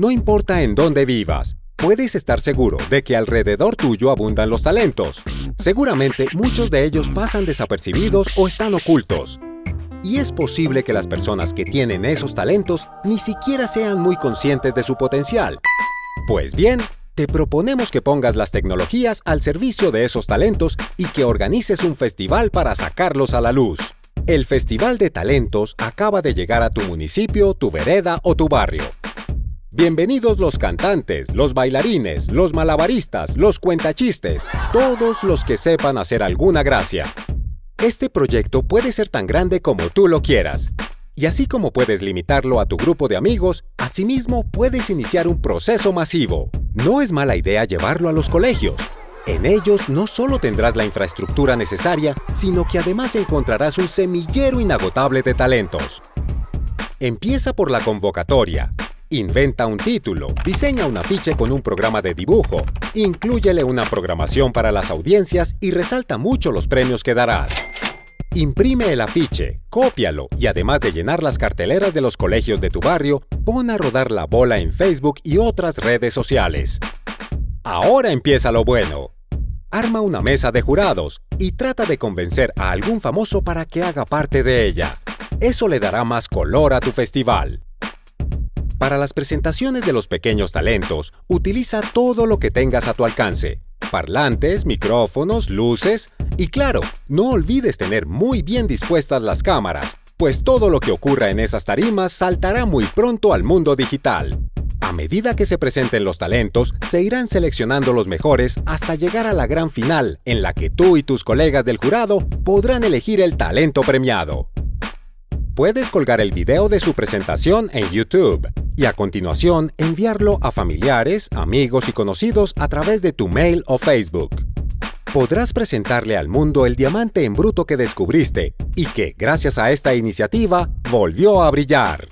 No importa en dónde vivas, puedes estar seguro de que alrededor tuyo abundan los talentos. Seguramente muchos de ellos pasan desapercibidos o están ocultos. Y es posible que las personas que tienen esos talentos ni siquiera sean muy conscientes de su potencial. Pues bien, te proponemos que pongas las tecnologías al servicio de esos talentos y que organices un festival para sacarlos a la luz. El Festival de Talentos acaba de llegar a tu municipio, tu vereda o tu barrio. Bienvenidos los cantantes, los bailarines, los malabaristas, los cuentachistes, todos los que sepan hacer alguna gracia. Este proyecto puede ser tan grande como tú lo quieras. Y así como puedes limitarlo a tu grupo de amigos, asimismo puedes iniciar un proceso masivo. No es mala idea llevarlo a los colegios. En ellos no solo tendrás la infraestructura necesaria, sino que además encontrarás un semillero inagotable de talentos. Empieza por la convocatoria. Inventa un título, diseña un afiche con un programa de dibujo, inclúyele una programación para las audiencias y resalta mucho los premios que darás. Imprime el afiche, cópialo y además de llenar las carteleras de los colegios de tu barrio, pon a rodar la bola en Facebook y otras redes sociales. Ahora empieza lo bueno. Arma una mesa de jurados y trata de convencer a algún famoso para que haga parte de ella. Eso le dará más color a tu festival. Para las presentaciones de los pequeños talentos, utiliza todo lo que tengas a tu alcance. Parlantes, micrófonos, luces y claro, no olvides tener muy bien dispuestas las cámaras, pues todo lo que ocurra en esas tarimas saltará muy pronto al mundo digital. A medida que se presenten los talentos, se irán seleccionando los mejores hasta llegar a la gran final, en la que tú y tus colegas del jurado podrán elegir el talento premiado. Puedes colgar el video de su presentación en YouTube y a continuación enviarlo a familiares, amigos y conocidos a través de tu mail o Facebook. Podrás presentarle al mundo el diamante en bruto que descubriste y que, gracias a esta iniciativa, volvió a brillar.